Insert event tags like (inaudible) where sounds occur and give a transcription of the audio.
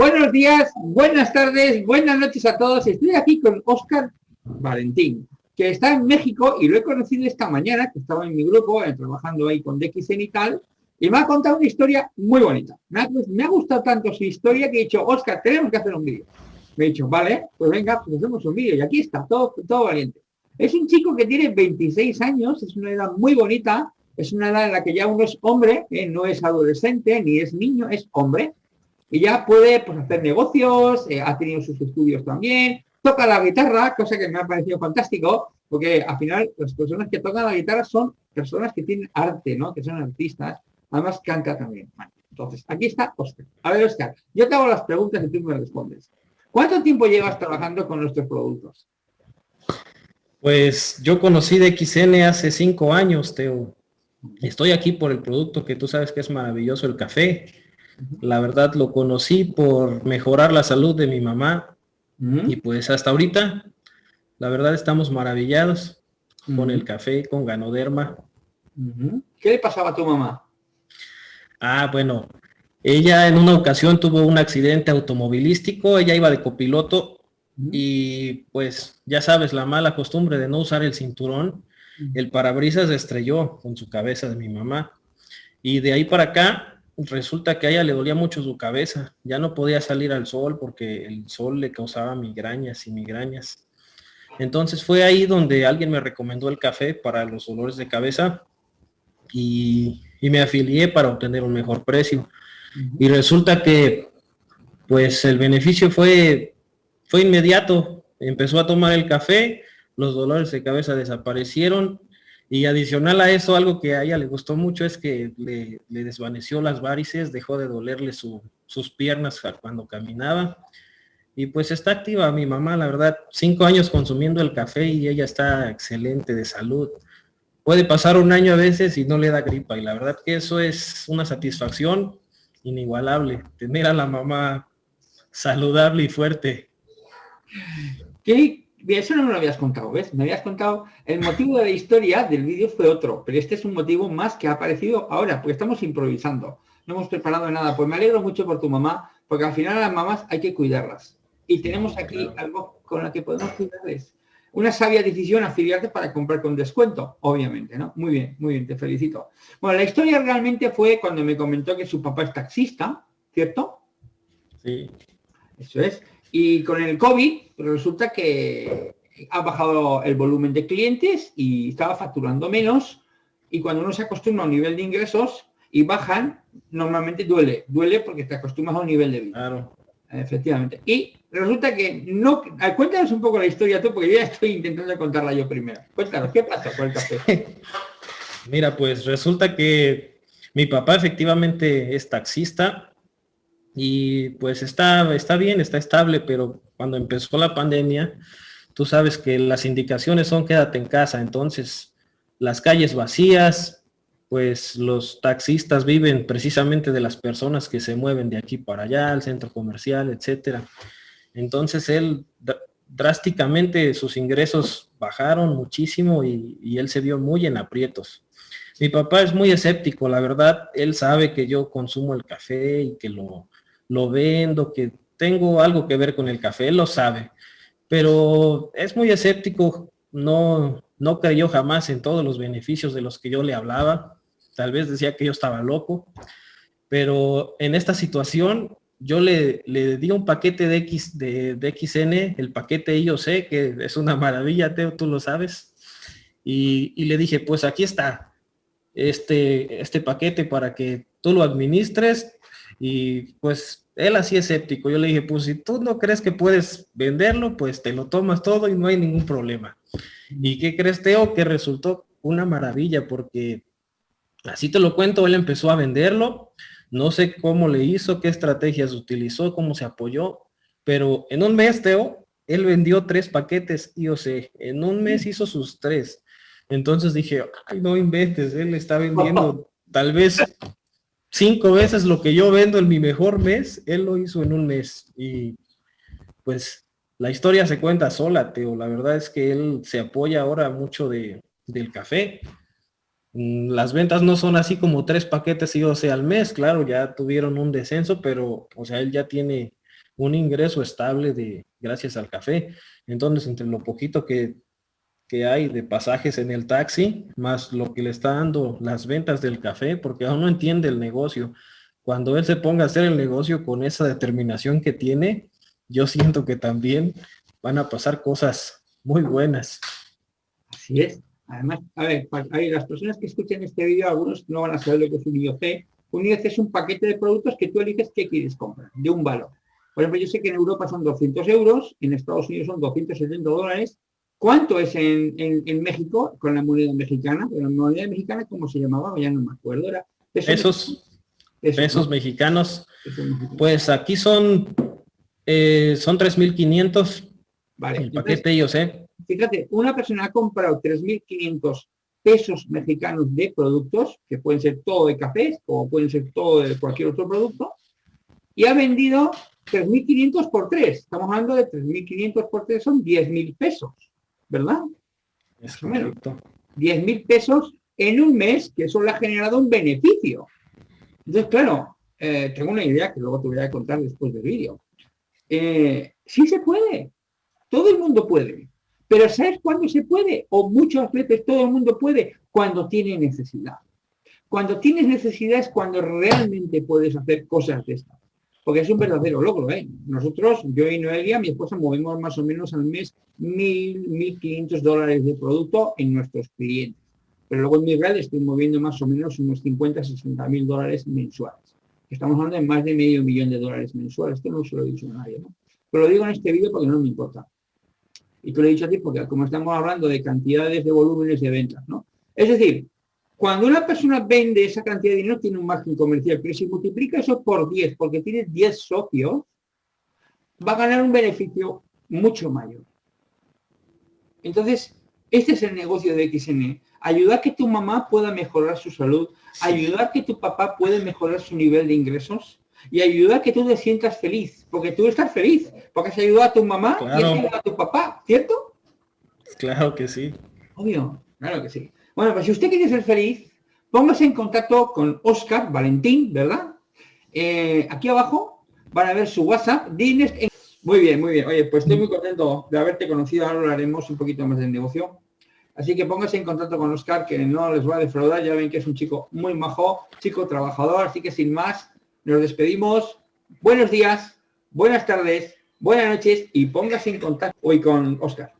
Buenos días, buenas tardes, buenas noches a todos. Estoy aquí con Oscar Valentín, que está en México y lo he conocido esta mañana, que estaba en mi grupo, eh, trabajando ahí con DXN y tal, y me ha contado una historia muy bonita. Me ha, gustado tanto su historia que he dicho, Oscar, tenemos que hacer un vídeo. Me he dicho, vale, pues venga, pues hacemos un vídeo. Y aquí está, todo, todo valiente. Es un chico que tiene 26 años, es una edad muy bonita, es una edad en la que ya uno es hombre, eh, no es adolescente, ni es niño, es hombre, y ya puede pues, hacer negocios, eh, ha tenido sus estudios también, toca la guitarra, cosa que me ha parecido fantástico, porque al final las personas que tocan la guitarra son personas que tienen arte, ¿no? que son artistas, además canta también. entonces, aquí está Oscar. A ver, Oscar, yo te hago las preguntas y tú me respondes. ¿Cuánto tiempo llevas trabajando con nuestros productos? Pues yo conocí de XN hace cinco años, Teo. Estoy aquí por el producto que tú sabes que es maravilloso, el café. La verdad lo conocí por mejorar la salud de mi mamá. Y pues hasta ahorita, la verdad estamos maravillados con el café, con Ganoderma. ¿Qué le pasaba a tu mamá? Ah, bueno, ella en una ocasión tuvo un accidente automovilístico, ella iba de copiloto y pues ya sabes, la mala costumbre de no usar el cinturón, el parabrisas estrelló con su cabeza de mi mamá. Y de ahí para acá, resulta que a ella le dolía mucho su cabeza. Ya no podía salir al sol porque el sol le causaba migrañas y migrañas. Entonces fue ahí donde alguien me recomendó el café para los dolores de cabeza y, y me afilié para obtener un mejor precio. Y resulta que pues el beneficio fue, fue inmediato. Empezó a tomar el café, los dolores de cabeza desaparecieron y adicional a eso, algo que a ella le gustó mucho es que le, desvaneció las varices, dejó de dolerle sus piernas cuando caminaba. Y pues está activa mi mamá, la verdad, cinco años consumiendo el café y ella está excelente de salud. Puede pasar un año a veces y no le da gripa y la verdad que eso es una satisfacción inigualable, tener a la mamá saludable y fuerte. ¿Qué, eso no me lo habías contado, ¿ves? Me habías contado, el motivo de la historia del vídeo fue otro, pero este es un motivo más que ha aparecido ahora, porque estamos improvisando, no hemos preparado nada. Pues me alegro mucho por tu mamá, porque al final a las mamás hay que cuidarlas. Y tenemos aquí algo con lo que podemos cuidarles. Una sabia decisión afiliarte para comprar con descuento, obviamente, ¿no? Muy bien, muy bien, te felicito. Bueno, la historia realmente fue cuando me comentó que su papá es taxista, ¿cierto? Sí. Eso es. Y con el COVID resulta que ha bajado el volumen de clientes y estaba facturando menos y cuando uno se acostumbra a un nivel de ingresos y bajan, normalmente duele. Duele porque te acostumbras a un nivel de vida. Claro. Efectivamente. Y resulta que no... Cuéntanos un poco la historia tú, porque yo ya estoy intentando contarla yo primero. Cuéntanos, ¿qué pasa con el café? (laughs) Mira, pues resulta que mi papá efectivamente es taxista y pues está, está bien, está estable, pero cuando empezó la pandemia, tú sabes que las indicaciones son quédate en casa, entonces las calles vacías, pues los taxistas viven precisamente de las personas que se mueven de aquí para allá, al centro comercial, etcétera. Entonces él drásticamente sus ingresos bajaron muchísimo y, y, él se vio muy en aprietos. Mi papá es muy escéptico, la verdad, él sabe que yo consumo el café y que lo, lo vendo, que tengo algo que ver con el café, lo sabe, pero es muy escéptico, no, no creyó jamás en todos los beneficios de los que yo le hablaba, tal vez decía que yo estaba loco, pero en esta situación yo le, le di un paquete de, X, de, XN, el paquete IOC, que es una maravilla, Teo, tú lo sabes, y, y le dije, pues aquí está, este, este paquete para que tú lo administres, y pues él así escéptico. Yo le dije, pues si tú no crees que puedes venderlo, pues te lo tomas todo y no hay ningún problema. ¿Y qué crees, Teo? Que resultó una maravilla porque así te lo cuento, él empezó a venderlo. No sé cómo le hizo, qué estrategias utilizó, cómo se apoyó, pero en un mes, Teo, él vendió tres paquetes IOC. En un mes hizo sus tres. Entonces dije, ay, no inventes, él está vendiendo (laughs) tal vez cinco veces lo que yo vendo en mi mejor mes, él lo hizo en un mes. Y pues la historia se cuenta sola, Teo. La verdad es que él se apoya ahora mucho de, del café. Mm, las ventas no son así como tres paquetes y 12 al mes, claro, ya tuvieron un descenso, pero o sea, él ya tiene un ingreso estable de gracias al café. Entonces, entre lo poquito que, que hay de pasajes en el taxi, más lo que le está dando las ventas del café, porque aún no entiende el negocio. Cuando él se ponga a hacer el negocio con esa determinación que tiene, yo siento que también van a pasar cosas muy buenas. Así es. Además, a ver, las personas que escuchen este vídeo, algunos no van a saber lo que es un IOC. Un IOC es un paquete de productos que tú eliges qué quieres comprar, de un valor. Por ejemplo, yo sé que en Europa son 200 euros, en Estados Unidos son 270 dólares. ¿Cuánto es en, México con la moneda mexicana? la moneda mexicana, ¿cómo se llamaba? Ya no me acuerdo. Era pesos, pesos, mexicanos. Pues aquí son, eh, son 3.500 vale, el paquete yo sé. Fíjate, una persona ha comprado 3.500 pesos mexicanos de productos, que pueden ser todo de cafés o pueden ser todo de cualquier otro producto, y ha vendido 3.500 por 3. Estamos hablando de 3.500 por 3 son 10.000 pesos, ¿verdad? Es correcto. 10.000 pesos en un mes, que eso le ha generado un beneficio. Entonces, claro, eh, tengo una idea que luego te voy a contar después del vídeo. Eh, sí se puede. Todo el mundo puede. Pero ¿sabes cuándo se puede? O muchas veces todo el mundo puede cuando tiene necesidad. Cuando tienes necesidad es cuando realmente puedes hacer cosas de estas. Porque es un verdadero logro, ¿eh? Nosotros, yo y Noelia, mi esposa, movemos más o menos al mes mil, mil quinientos dólares de producto en nuestros clientes. Pero luego en mi red estoy moviendo más o menos unos 50, 60 mil dólares mensuales. Estamos hablando de más de medio millón de dólares mensuales. Esto no se lo he dicho a nadie, ¿no? Pero lo digo en este vídeo porque no me importa. Y te lo he dicho a ti porque como estamos hablando de cantidades de volúmenes de ventas, ¿no? Es decir, cuando una persona vende esa cantidad de dinero, tiene un margen comercial, pero si multiplica eso por 10, porque tiene 10 socios, va a ganar un beneficio mucho mayor. Entonces, este es el negocio de XN. Ayudar a que tu mamá pueda mejorar su salud, ayudar a que tu papá pueda mejorar su nivel de ingresos y ayudar a que tú te sientas feliz, porque tú estás feliz, porque has ayudado a tu mamá y has ayudado a tu papá, ¿cierto? Claro que sí. Obvio, claro que sí. Bueno, pues si usted quiere ser feliz, póngase en contacto con Oscar Valentín, ¿verdad? Eh, aquí abajo van a ver su WhatsApp. Muy bien, muy bien. Oye, pues estoy muy contento de haberte conocido. Ahora hablaremos un poquito más del negocio. Así que póngase en contacto con Oscar, que no les va a defraudar. Ya ven que es un chico muy majo, chico trabajador. Así que sin más, nos despedimos. Buenos días, buenas tardes, buenas noches y póngase en contacto hoy con Oscar.